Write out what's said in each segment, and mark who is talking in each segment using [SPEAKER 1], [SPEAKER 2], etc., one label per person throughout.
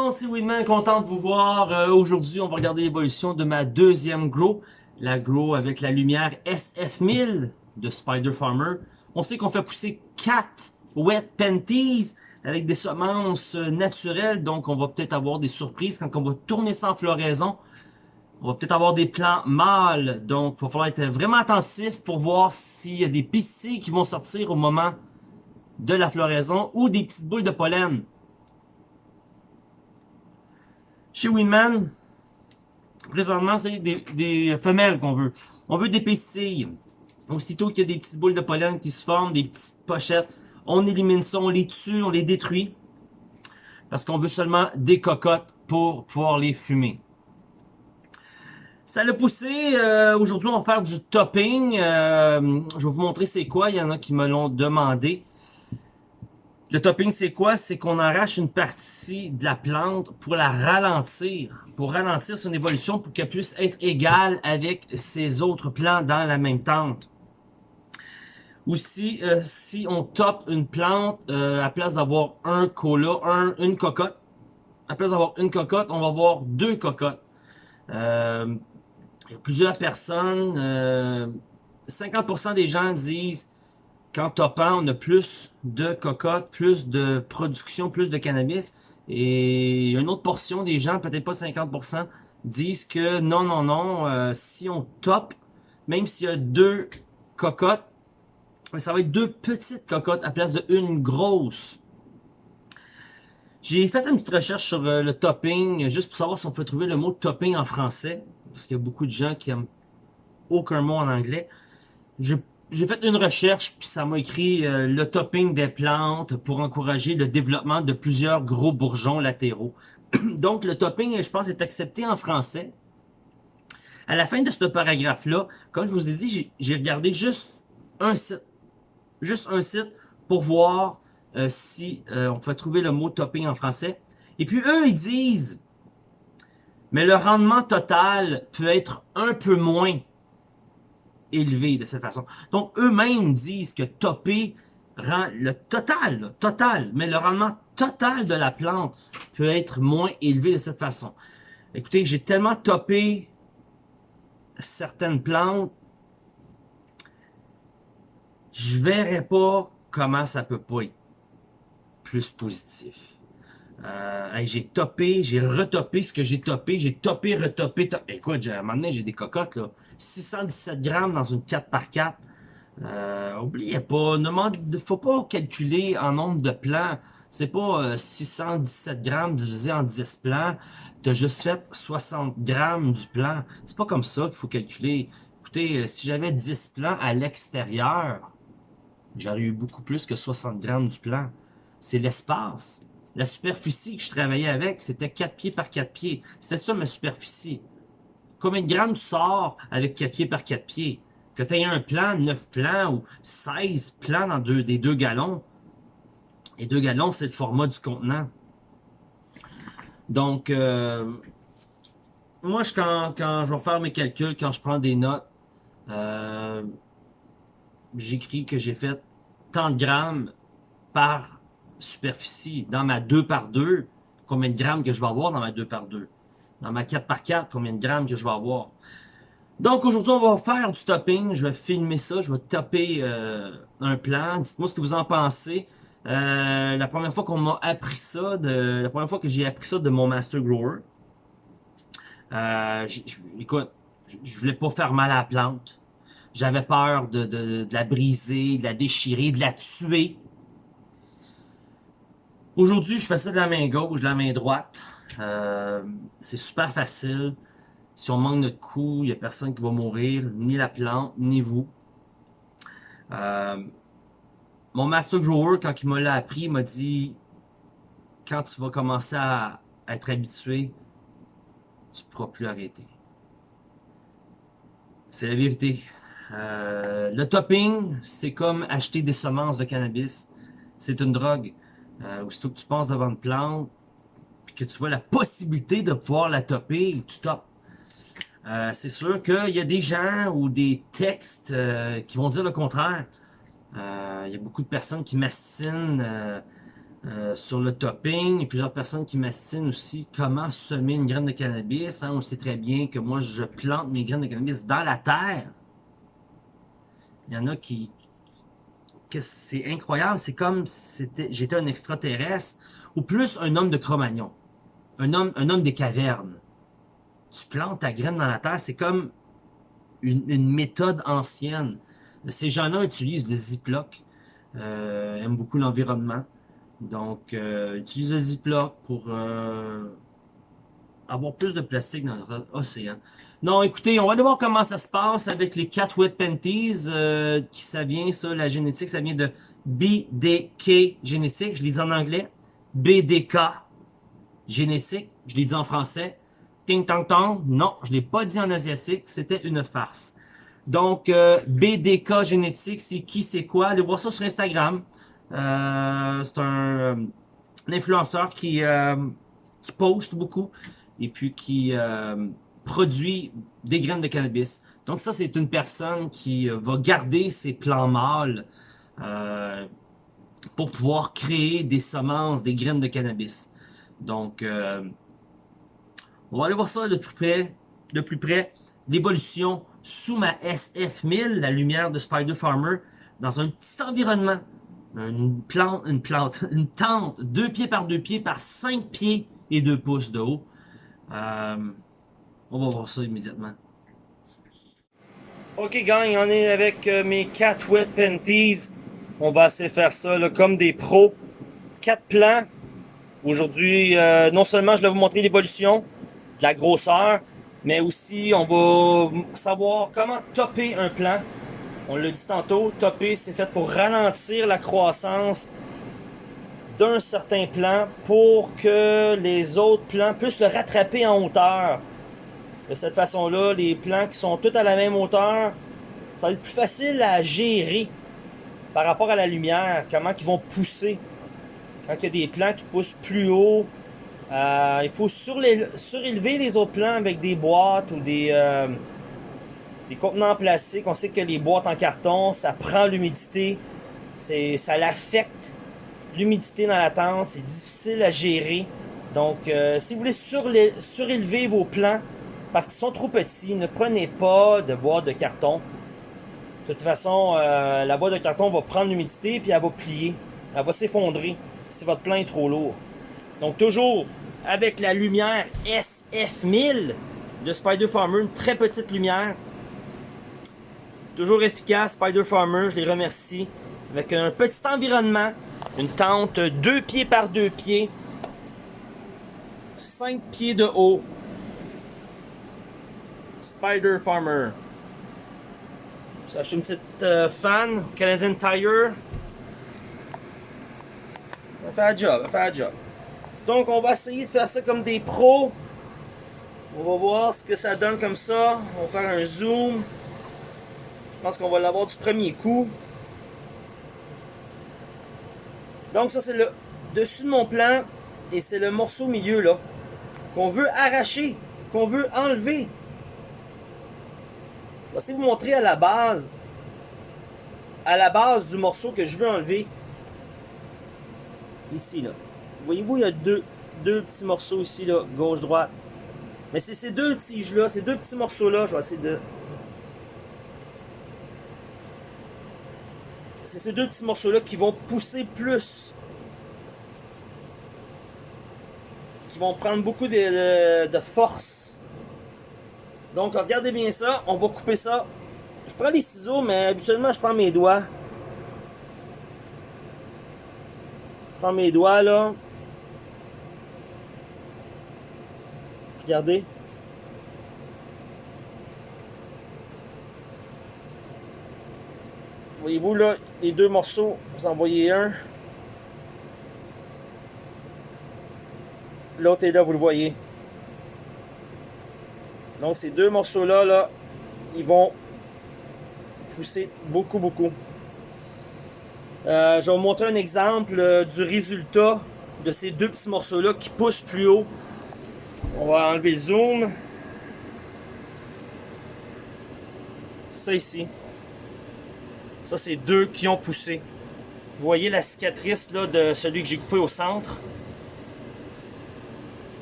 [SPEAKER 1] monde, c'est Winman, content de vous voir. Euh, Aujourd'hui, on va regarder l'évolution de ma deuxième grow, la grow avec la lumière SF1000 de Spider Farmer. On sait qu'on fait pousser 4 wet panties avec des semences euh, naturelles, donc on va peut-être avoir des surprises quand on va tourner sans floraison. On va peut-être avoir des plants mâles, donc il va falloir être vraiment attentif pour voir s'il y a des pistilles qui vont sortir au moment de la floraison ou des petites boules de pollen. Chez Winman, présentement, c'est des, femelles qu'on veut. On veut des pistilles. Aussitôt qu'il y a des petites boules de pollen qui se forment, des petites pochettes, on élimine ça, on les tue, on les détruit. Parce qu'on veut seulement des cocottes pour pouvoir les fumer. Ça l'a poussé. Euh, aujourd'hui, on va faire du topping. Euh, je vais vous montrer c'est quoi. Il y en a qui me l'ont demandé. Le topping, c'est quoi? C'est qu'on arrache une partie de la plante pour la ralentir. Pour ralentir son évolution pour qu'elle puisse être égale avec ses autres plants dans la même tente. Aussi, euh, si on top une plante, euh, à place d'avoir un cola, un, une cocotte, à place d'avoir une cocotte, on va avoir deux cocottes. Euh, plusieurs personnes, 50% des gens disent qu'en topant, on a plus de cocottes, plus de production, plus de cannabis. Et une autre portion des gens, peut-être pas 50%, disent que non, non, non, euh, si on top, même s'il y a deux cocottes, ça va être deux petites cocottes à place de une grosse. J'ai fait une petite recherche sur euh, le topping, juste pour savoir si on peut trouver le mot topping en français, parce qu'il y a beaucoup de gens qui aiment aucun mot en anglais. J'ai fait une recherche, puis ça m'a écrit euh, le topping des plantes pour encourager le développement de plusieurs gros bourgeons latéraux. Donc, le topping, je pense, est accepté en français. À la fin de ce paragraphe-là, comme je vous ai dit, j'ai regardé juste un site. Juste un site pour voir euh, si euh, on peut trouver le mot topping en français. Et puis, eux, ils disent, mais le rendement total peut être un peu moins élevé de cette façon. Donc, eux-mêmes disent que topper rend le total, total, mais le rendement total de la plante peut être moins élevé de cette façon. Écoutez, j'ai tellement topé certaines plantes, je verrais pas comment ça peut pas être plus positif. Euh, j'ai topé, j'ai retopé ce que j'ai topé, j'ai topé, retopé, topé. Écoute, à un moment donné, j'ai des cocottes, là. 617 grammes dans une 4x4. Euh, oubliez pas, ne faut pas calculer en nombre de plans. C'est pas 617 euh, grammes divisé en 10 plans. Tu as juste fait 60 grammes du plan. C'est pas comme ça qu'il faut calculer. Écoutez, euh, si j'avais 10 plans à l'extérieur, j'aurais eu beaucoup plus que 60 grammes du plan. C'est l'espace. La superficie que je travaillais avec, c'était 4 pieds par 4 pieds. C'est ça ma superficie. Combien de grammes tu sors avec 4 pieds par 4 pieds? Que tu aies un plan, 9 plans ou 16 plans dans des deux gallons. Et deux gallons, c'est le format du contenant. Donc, euh, moi, quand je vais faire mes calculs, quand je prends des notes, euh, j'écris que j'ai fait tant de grammes par superficie dans ma 2 par 2. Combien de grammes que je vais avoir dans ma 2 par 2 dans ma 4x4, combien de grammes que je vais avoir. Donc aujourd'hui, on va faire du topping. Je vais filmer ça. Je vais taper euh, un plan. Dites-moi ce que vous en pensez. Euh, la première fois qu'on m'a appris ça, de, la première fois que j'ai appris ça de mon Master Grower, euh, écoute, je voulais pas faire mal à la plante. J'avais peur de, de, de, la briser, de la déchirer, de la tuer. Aujourd'hui, je fais ça de la main gauche, de la main droite. Euh, c'est super facile. Si on manque notre coup, il n'y a personne qui va mourir, ni la plante, ni vous. Euh, mon Master Grower, quand il me l'a appris, il m'a dit quand tu vas commencer à être habitué, tu ne pourras plus arrêter. C'est la vérité. Euh, le topping, c'est comme acheter des semences de cannabis. C'est une drogue. Euh, aussitôt que tu passes devant une plante, que tu vois la possibilité de pouvoir la topper, tu topes. Euh, c'est sûr qu'il y a des gens ou des textes euh, qui vont dire le contraire. Euh, il y a beaucoup de personnes qui mastinent sur le topping. Il y a plusieurs personnes qui m'astinent aussi comment semer une graine de cannabis. Hein? On sait très bien que moi, je plante mes graines de cannabis dans la terre. Il y en a qui... c'est incroyable. C'est comme si j'étais un extraterrestre. Ou plus un homme de Cro-Magnon. Un homme, un homme des cavernes. Tu plantes ta graine dans la terre, c'est comme une, méthode ancienne. Ces gens-là utilisent le Ziploc. Euh, aiment beaucoup l'environnement. Donc, euh, utilise le Ziploc pour euh, avoir plus de plastique dans l'océan. Non, écoutez, on va aller voir comment ça se passe avec les Cat Wet Panties. Euh, qui ça vient, ça, la génétique, ça vient de BDK génétique. Je l'ai dit en anglais. BDK génétique. Je l'ai dit en français. Ting tang tang. Non, je l'ai pas dit en asiatique. C'était une farce. Donc, euh, BDK génétique, c'est qui, c'est quoi? Allez voir ça sur Instagram. Euh, c'est un, un, influenceur qui, euh, qui poste beaucoup et puis qui euh, produit des graines de cannabis. Donc ça, c'est une personne qui va garder ses plants mâles euh, pour pouvoir créer des semences, des graines de cannabis. Donc, euh, on va aller voir ça de plus près. De plus près, l'évolution sous ma SF1000, la lumière de Spider Farmer, dans un petit environnement une plante, une plante, une tente, deux pieds par deux pieds par cinq pieds et deux pouces de haut. Euh, on va voir ça immédiatement. Ok gang, on est avec euh, mes 4 wet panties. On va essayer de faire ça comme des pros. Quatre plans. Aujourd'hui, euh, non seulement je vais vous montrer l'évolution, la grosseur, mais aussi on va savoir comment topper un plan on l'a dit tantôt, topper, c'est fait pour ralentir la croissance d'un certain plan pour que les autres plans puissent le rattraper en hauteur. De cette façon-là, les plans qui sont tous à la même hauteur, ça va être plus facile à gérer par rapport à la lumière, comment ils vont pousser. Quand il y a des plans qui poussent plus haut, euh, il faut surélever les autres plans avec des boîtes ou des... Euh, contenants en plastique, on sait que les boîtes en carton, ça prend l'humidité. Ça l'affecte l'humidité dans la tente. C'est difficile à gérer. Donc, euh, si vous voulez surélever vos plants, parce qu'ils sont trop petits, ne prenez pas de boîte de carton. De toute façon, la boîte de carton va prendre l'humidité puis elle va plier. Elle va s'effondrer si votre plant est trop lourd. Donc, toujours avec la lumière SF1000 de Spider Farmer, une très petite lumière. Toujours efficace, Spider Farmer, je les remercie. Avec un petit environnement, une tente 2 pieds par 2 pieds, 5 pieds de haut. Spider Farmer. J'ai acheté une petite euh, fan, Canadian Tire. Ça fait un job, ça fait un job. Donc on va essayer de faire ça comme des pros. On va voir ce que ça donne comme ça. On va faire un zoom. Je pense qu'on va l'avoir du premier coup. Donc ça c'est le dessus de mon plan et c'est le morceau au milieu là qu'on veut arracher, qu'on veut enlever. Je vais essayer de vous montrer à la base, à la base du morceau que je veux enlever. Ici là. Voyez-vous, il y a deux, deux petits morceaux ici là, gauche-droite. Mais c'est ces deux tiges là, ces deux petits morceaux là, je vais essayer de c'est ces deux petits morceaux-là qui vont pousser plus. Qui vont prendre beaucoup de, force. Donc, regardez bien ça. On va couper ça. Je prends les ciseaux, mais habituellement, je prends mes doigts. Je prends mes doigts, là. Regardez. Voyez-vous là, les deux morceaux, vous en voyez un. L'autre est là, vous le voyez. Donc ces deux morceaux-là, là, ils vont pousser beaucoup, beaucoup. Euh, je vais vous montrer un exemple euh, du résultat de ces deux petits morceaux-là qui poussent plus haut. On va enlever le zoom. Ça ici. Ça, c'est deux qui ont poussé. Vous voyez la cicatrice là, de celui que j'ai coupé au centre?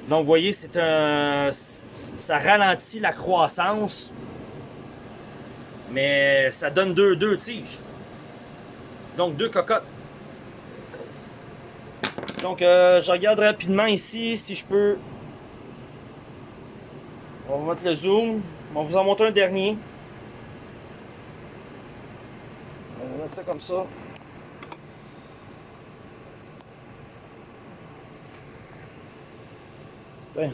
[SPEAKER 1] Donc, vous voyez, c'est un... Ça ralentit la croissance. Mais ça donne deux, deux tiges. Donc, deux cocottes. Donc, euh, je regarde rapidement ici si je peux... On va mettre le zoom. On va vous en montrer un dernier. On va mettre ça comme ça.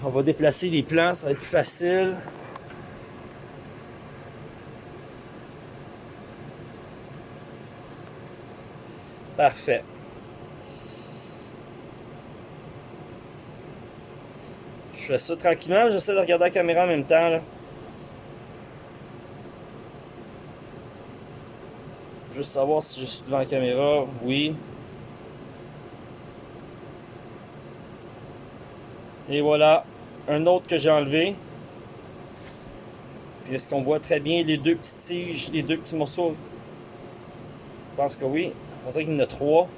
[SPEAKER 1] On va déplacer les plans, ça va être plus facile. Parfait. Je fais ça tranquillement, j'essaie de regarder la caméra en même temps. Juste savoir si je suis devant la caméra. Oui. Et voilà, un autre que j'ai enlevé. Puis est-ce qu'on voit très bien les deux petites tiges, les deux petits morceaux? Je pense que oui. On dirait qu'il y en a trois.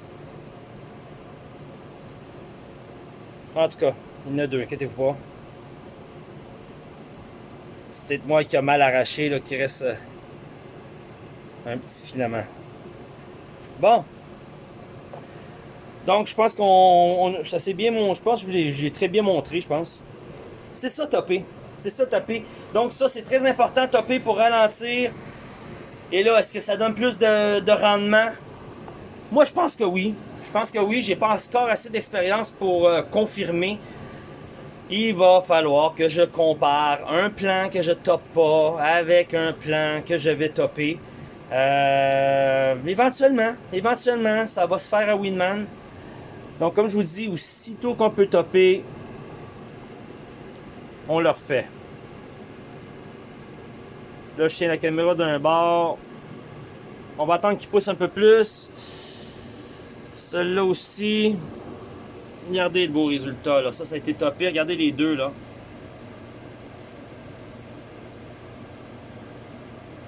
[SPEAKER 1] En tout cas, il y en a deux, inquiétez-vous pas. C'est peut-être moi qui a mal arraché, là, qui reste euh, un petit filament. Bon. Donc, je pense qu'on. Ça c'est bien mon. Je pense que j'ai très bien montré, je pense. C'est ça, topper. C'est ça, topper. Donc, ça, c'est très important, topper pour ralentir. Et là, est-ce que ça donne plus de, rendement? Moi, je pense que oui. Je pense que oui. J'ai pas encore assez d'expérience pour euh, confirmer il va falloir que je compare un plan que je top pas avec un plan que je vais topper. Euh, éventuellement, éventuellement, ça va se faire à Winman. Donc, comme je vous dis, aussitôt qu'on peut topper, on le refait. Là, je tiens la caméra d'un bord. On va attendre qu'il pousse un peu plus. Celui-là aussi. Regardez le beau résultat, là. Ça, ça a été topé. Regardez les deux, là.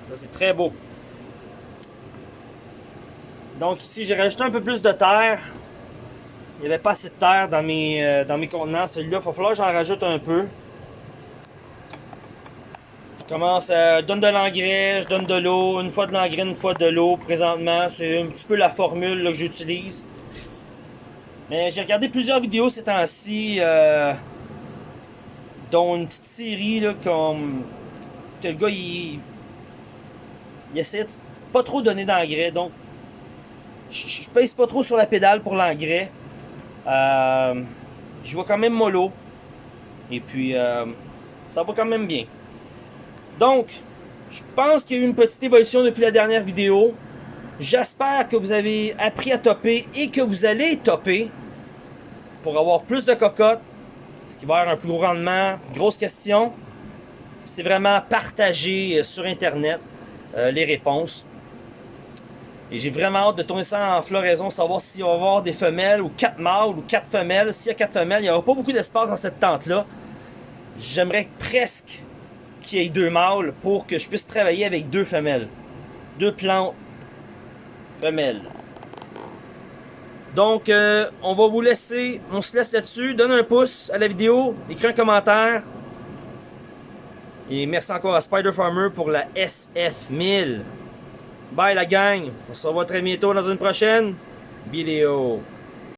[SPEAKER 1] Ça, c'est très beau. Donc ici, j'ai rajouté un peu plus de terre. Il n'y avait pas assez de terre dans mes, euh, dans mes contenants. Celui-là, il va falloir que j'en rajoute un peu. Je commence à... Je donne de l'engrais, je donne de l'eau. Une fois de l'engrais, une fois de l'eau. Présentement, c'est un petit peu la formule que j'utilise. Mais j'ai regardé plusieurs vidéos ces temps-ci, euh, dont une petite série là, que le gars il, il essaie de pas trop donner d'engrais. Donc, je, je pèse pas trop sur la pédale pour l'engrais. Euh, je vois quand même mollo. Et puis, euh, ça va quand même bien. Donc, je pense qu'il y a eu une petite évolution depuis la dernière vidéo. J'espère que vous avez appris à topper et que vous allez topper pour avoir plus de cocottes. Est-ce qu'il va avoir un plus gros rendement? Grosse question. C'est vraiment partager euh, sur Internet euh, les réponses. Et j'ai vraiment hâte de tourner ça en floraison, savoir s'il va y avoir des femelles ou quatre mâles ou quatre femelles. S'il y a quatre femelles, il n'y aura pas beaucoup d'espace dans cette tente-là. J'aimerais presque qu'il y ait deux mâles pour que je puisse travailler avec deux femelles. Deux plantes femelles. Donc, euh, on va vous laisser, on se laisse là-dessus. Donne un pouce à la vidéo, écris un commentaire. Et merci encore à Spider Farmer pour la SF1000. Bye la gang, on se revoit très bientôt dans une prochaine vidéo.